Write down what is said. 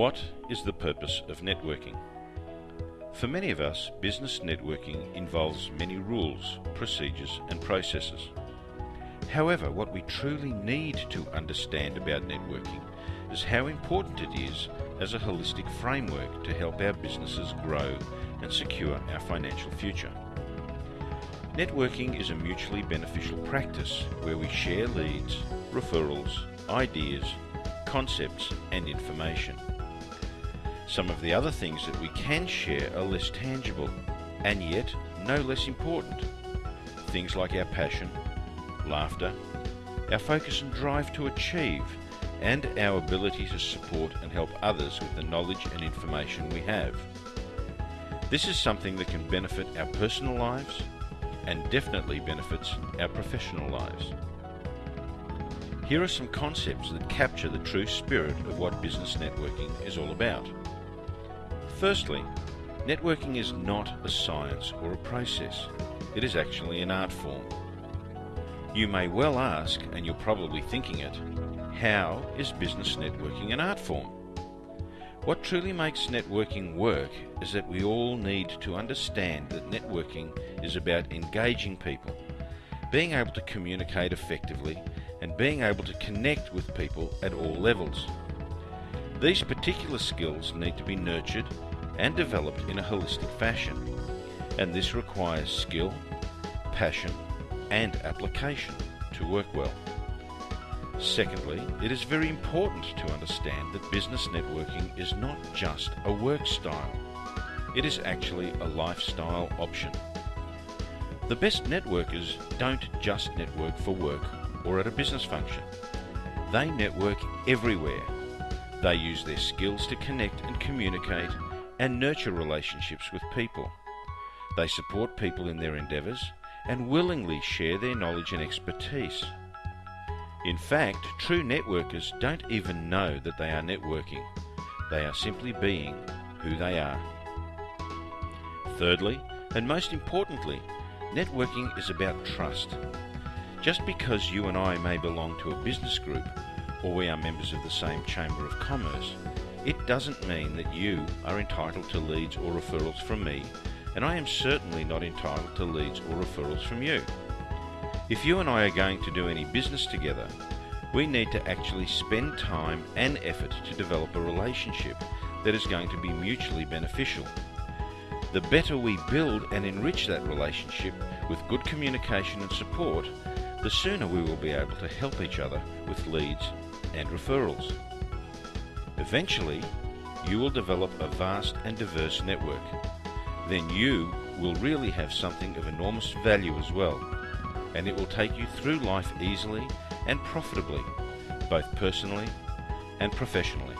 What is the purpose of networking? For many of us, business networking involves many rules, procedures, and processes. However, what we truly need to understand about networking is how important it is as a holistic framework to help our businesses grow and secure our financial future. Networking is a mutually beneficial practice where we share leads, referrals, ideas, concepts, and information. Some of the other things that we can share are less tangible and yet no less important. Things like our passion, laughter, our focus and drive to achieve, and our ability to support and help others with the knowledge and information we have. This is something that can benefit our personal lives and definitely benefits our professional lives. Here are some concepts that capture the true spirit of what business networking is all about. Firstly, networking is not a science or a process. It is actually an art form. You may well ask, and you're probably thinking it, how is business networking an art form? What truly makes networking work is that we all need to understand that networking is about engaging people, being able to communicate effectively, and being able to connect with people at all levels. These particular skills need to be nurtured and developed in a holistic fashion, and this requires skill, passion, and application to work well. Secondly, it is very important to understand that business networking is not just a work style. It is actually a lifestyle option. The best networkers don't just network for work or at a business function. They network everywhere. They use their skills to connect and communicate and nurture relationships with people. They support people in their endeavours and willingly share their knowledge and expertise. In fact, true networkers don't even know that they are networking. They are simply being who they are. Thirdly, and most importantly, networking is about trust. Just because you and I may belong to a business group or we are members of the same Chamber of Commerce it doesn't mean that you are entitled to leads or referrals from me, and I am certainly not entitled to leads or referrals from you. If you and I are going to do any business together, we need to actually spend time and effort to develop a relationship that is going to be mutually beneficial. The better we build and enrich that relationship with good communication and support, the sooner we will be able to help each other with leads and referrals. Eventually, you will develop a vast and diverse network. Then you will really have something of enormous value as well, and it will take you through life easily and profitably, both personally and professionally.